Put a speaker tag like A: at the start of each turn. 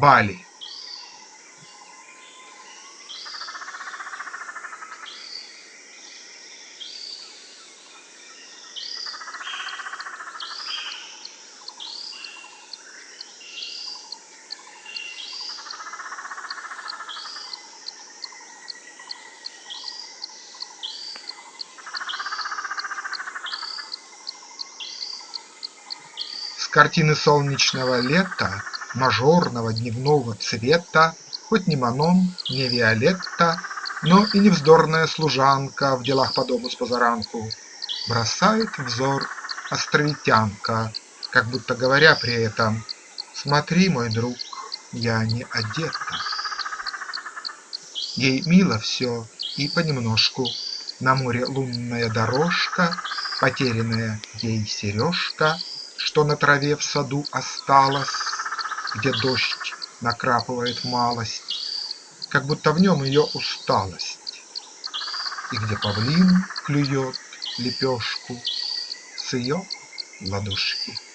A: Бали. Картины солнечного лета, Мажорного дневного цвета, Хоть не Манон, не Виолетта, Но и не вздорная служанка В делах по дому спозаранку, Бросает взор островитянка, Как будто говоря при этом Смотри, мой друг, я не одета. Ей мило все и понемножку, На море лунная дорожка, Потерянная ей сережка, что на траве в саду осталось, Где дождь накрапывает малость, Как будто в нем ее усталость, И где павлин клюет лепешку С ее ладошки.